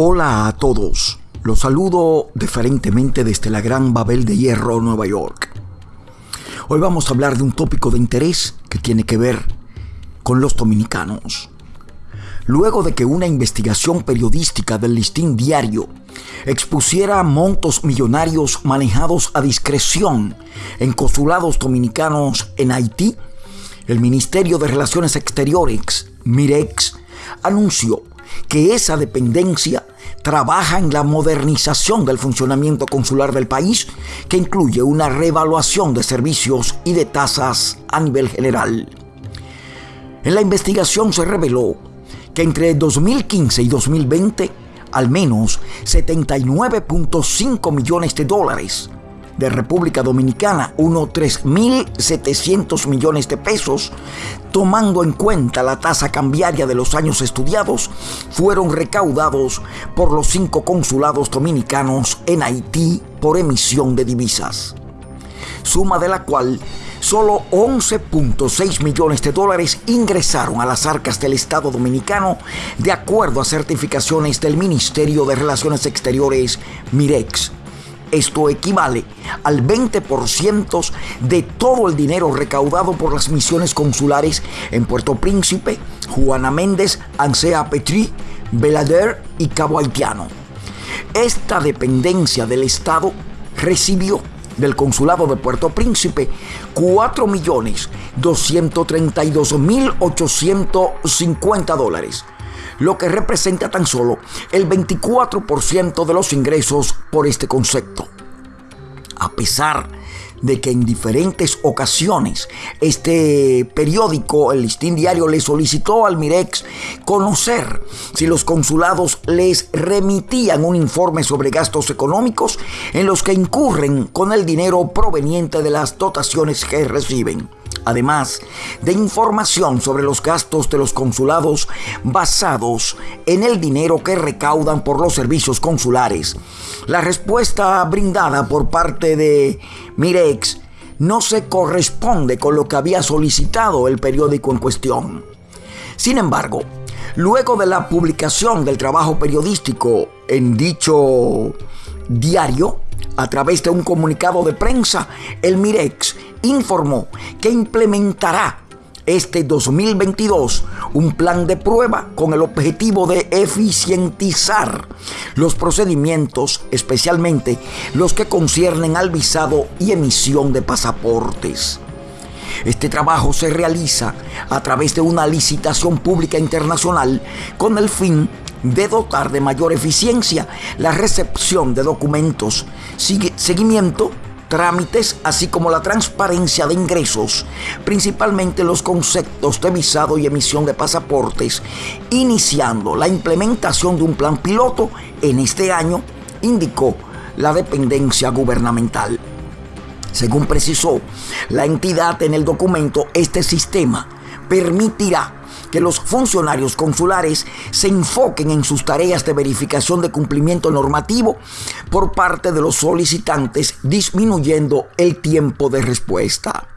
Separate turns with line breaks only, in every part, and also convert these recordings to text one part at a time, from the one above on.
Hola a todos. Los saludo diferentemente desde la Gran Babel de Hierro, Nueva York. Hoy vamos a hablar de un tópico de interés que tiene que ver con los dominicanos. Luego de que una investigación periodística del listín diario expusiera montos millonarios manejados a discreción en consulados dominicanos en Haití, el Ministerio de Relaciones Exteriores, MIREX, anunció que esa dependencia trabaja en la modernización del funcionamiento consular del país, que incluye una reevaluación de servicios y de tasas a nivel general. En la investigación se reveló que entre 2015 y 2020, al menos 79.5 millones de dólares de República Dominicana, unos 3.700 millones de pesos, tomando en cuenta la tasa cambiaria de los años estudiados, fueron recaudados por los cinco consulados dominicanos en Haití por emisión de divisas. Suma de la cual solo 11.6 millones de dólares ingresaron a las arcas del Estado dominicano de acuerdo a certificaciones del Ministerio de Relaciones Exteriores MIREX. Esto equivale al 20% de todo el dinero recaudado por las misiones consulares en Puerto Príncipe, Juana Méndez, Ansea Petri, Belader y Cabo Haitiano. Esta dependencia del Estado recibió del Consulado de Puerto Príncipe 4.232.850 dólares lo que representa tan solo el 24% de los ingresos por este concepto. A pesar de que en diferentes ocasiones este periódico, el Listín Diario, le solicitó al Mirex conocer si los consulados les remitían un informe sobre gastos económicos en los que incurren con el dinero proveniente de las dotaciones que reciben además de información sobre los gastos de los consulados basados en el dinero que recaudan por los servicios consulares. La respuesta brindada por parte de Mirex no se corresponde con lo que había solicitado el periódico en cuestión. Sin embargo, luego de la publicación del trabajo periodístico en dicho diario, a través de un comunicado de prensa, el Mirex informó que implementará este 2022 un plan de prueba con el objetivo de eficientizar los procedimientos, especialmente los que conciernen al visado y emisión de pasaportes. Este trabajo se realiza a través de una licitación pública internacional con el fin de dotar de mayor eficiencia la recepción de documentos, seguimiento, trámites, así como la transparencia de ingresos, principalmente los conceptos de visado y emisión de pasaportes, iniciando la implementación de un plan piloto en este año, indicó la dependencia gubernamental. Según precisó la entidad en el documento, este sistema permitirá que los funcionarios consulares se enfoquen en sus tareas de verificación de cumplimiento normativo por parte de los solicitantes, disminuyendo el tiempo de respuesta.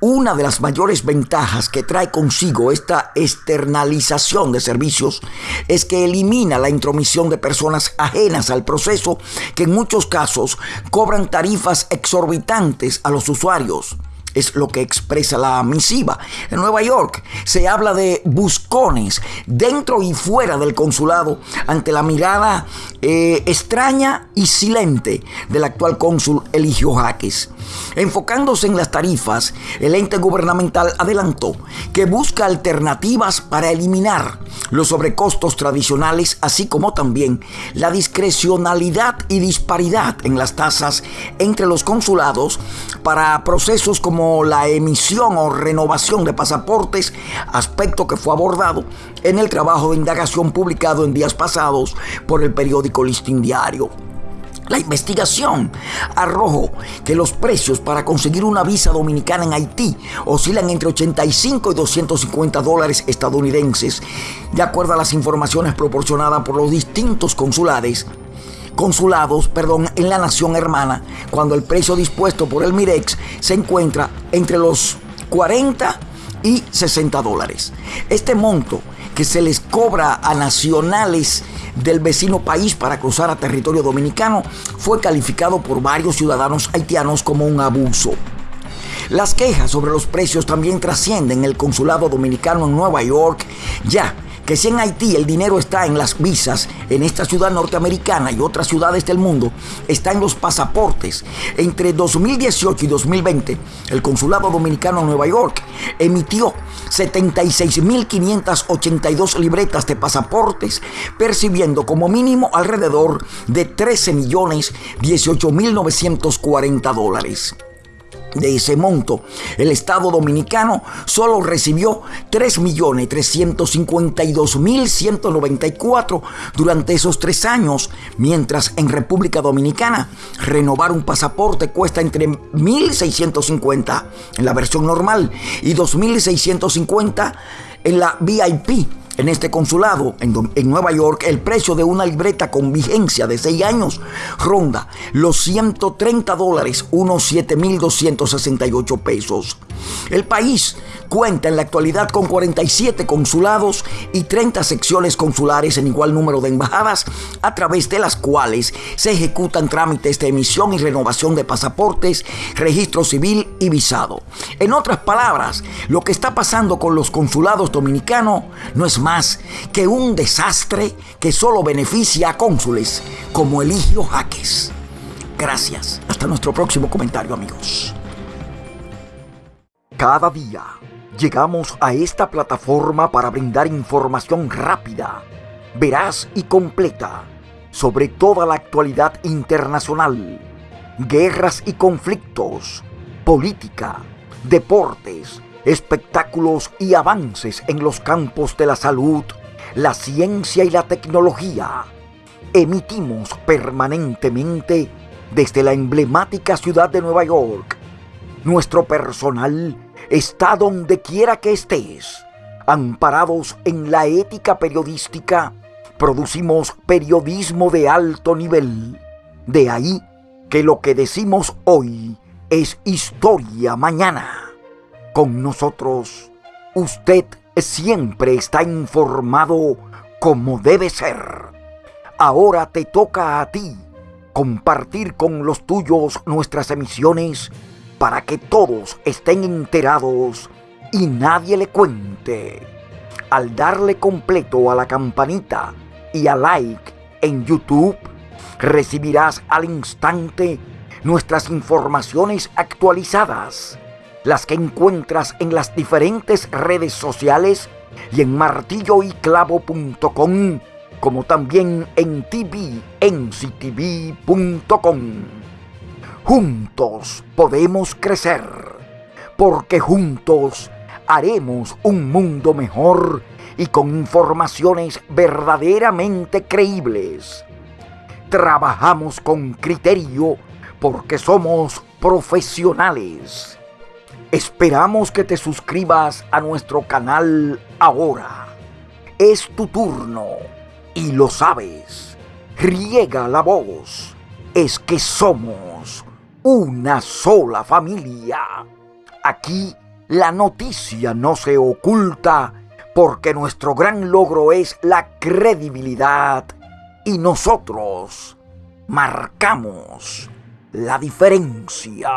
Una de las mayores ventajas que trae consigo esta externalización de servicios es que elimina la intromisión de personas ajenas al proceso que en muchos casos cobran tarifas exorbitantes a los usuarios es lo que expresa la misiva. En Nueva York se habla de buscones dentro y fuera del consulado ante la mirada eh, extraña y silente del actual cónsul Eligio Jaques. Enfocándose en las tarifas, el ente gubernamental adelantó que busca alternativas para eliminar los sobrecostos tradicionales, así como también la discrecionalidad y disparidad en las tasas entre los consulados para procesos como la emisión o renovación de pasaportes, aspecto que fue abordado en el trabajo de indagación publicado en días pasados por el periódico Listín Diario. La investigación arrojó que los precios para conseguir una visa dominicana en Haití oscilan entre 85 y 250 dólares estadounidenses, de acuerdo a las informaciones proporcionadas por los distintos consulados, perdón, en la nación hermana, cuando el precio dispuesto por el Mirex se encuentra entre los 40 y 60 dólares. Este monto que se les cobra a nacionales del vecino país para cruzar a territorio dominicano fue calificado por varios ciudadanos haitianos como un abuso. Las quejas sobre los precios también trascienden el consulado dominicano en Nueva York, ya que si en Haití el dinero está en las visas, en esta ciudad norteamericana y otras ciudades del mundo, está en los pasaportes. Entre 2018 y 2020, el Consulado Dominicano en Nueva York emitió 76.582 libretas de pasaportes, percibiendo como mínimo alrededor de 13 millones 18.940 dólares de ese monto. El Estado Dominicano solo recibió 3.352.194 durante esos tres años, mientras en República Dominicana renovar un pasaporte cuesta entre 1.650 en la versión normal y 2.650 en la VIP. En este consulado, en, Nueva York, el precio de una libreta con vigencia de 6 años ronda los 130 dólares, unos 7.268 pesos. El país cuenta en la actualidad con 47 consulados y 30 secciones consulares en igual número de embajadas, a través de las cuales se ejecutan trámites de emisión y renovación de pasaportes, registro civil y visado. En otras palabras, lo que está pasando con los consulados dominicanos no es más que un desastre que solo beneficia a cónsules como Eligio Jaques. Gracias. Hasta nuestro próximo comentario, amigos. Cada día llegamos a esta plataforma para brindar información rápida, veraz y completa sobre toda la actualidad internacional, guerras y conflictos, política, deportes, espectáculos y avances en los campos de la salud, la ciencia y la tecnología. Emitimos permanentemente desde la emblemática ciudad de Nueva York. Nuestro personal está donde quiera que estés. Amparados en la ética periodística, producimos periodismo de alto nivel. De ahí que lo que decimos hoy es historia mañana. Con nosotros, usted siempre está informado como debe ser. Ahora te toca a ti compartir con los tuyos nuestras emisiones para que todos estén enterados y nadie le cuente. Al darle completo a la campanita y a like en YouTube, recibirás al instante nuestras informaciones actualizadas, las que encuentras en las diferentes redes sociales y en martilloyclavo.com, como también en tvnctv.com. Juntos podemos crecer, porque juntos haremos un mundo mejor y con informaciones verdaderamente creíbles. Trabajamos con criterio porque somos profesionales. Esperamos que te suscribas a nuestro canal ahora. Es tu turno y lo sabes. Riega la voz. Es que somos una sola familia. Aquí la noticia no se oculta porque nuestro gran logro es la credibilidad y nosotros marcamos la diferencia.